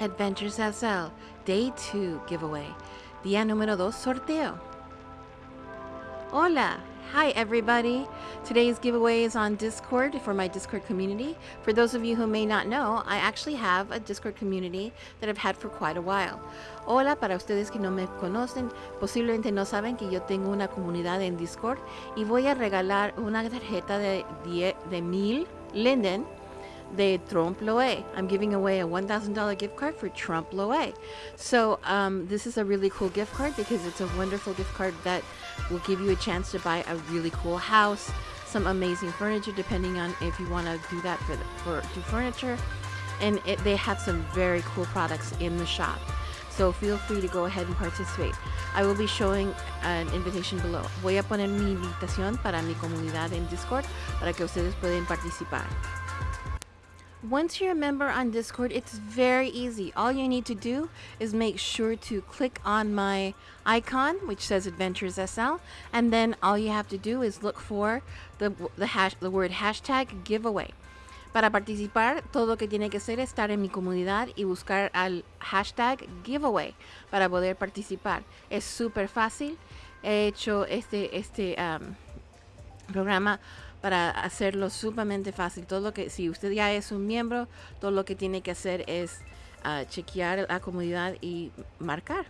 Adventures SL, Day 2 giveaway. Día número 2 sorteo. Hola! Hi everybody! Today's giveaway is on Discord for my Discord community. For those of you who may not know, I actually have a Discord community that I've had for quite a while. Hola, para ustedes que no me conocen, posiblemente no saben que yo tengo una comunidad en Discord y voy a regalar una tarjeta de, de mil Linden the Trompe l'oeil. I'm giving away a $1,000 gift card for Trompe l'oeil. So um, this is a really cool gift card because it's a wonderful gift card that will give you a chance to buy a really cool house, some amazing furniture, depending on if you want to do that for, the, for do furniture. And it, they have some very cool products in the shop. So feel free to go ahead and participate. I will be showing an invitation below. Voy a poner mi invitación para mi comunidad en Discord para que ustedes puedan participar. Once you're a member on Discord, it's very easy. All you need to do is make sure to click on my icon, which says Adventures SL, and then all you have to do is look for the, the, hash, the word hashtag giveaway. Para participar, todo lo que tiene que hacer es estar en mi comunidad y buscar al hashtag giveaway para poder participar. Es súper fácil. He hecho este, este um, programa para hacerlo sumamente fácil. Todo lo que, si usted ya es un miembro, todo lo que tiene que hacer es uh, chequear la comunidad y marcar.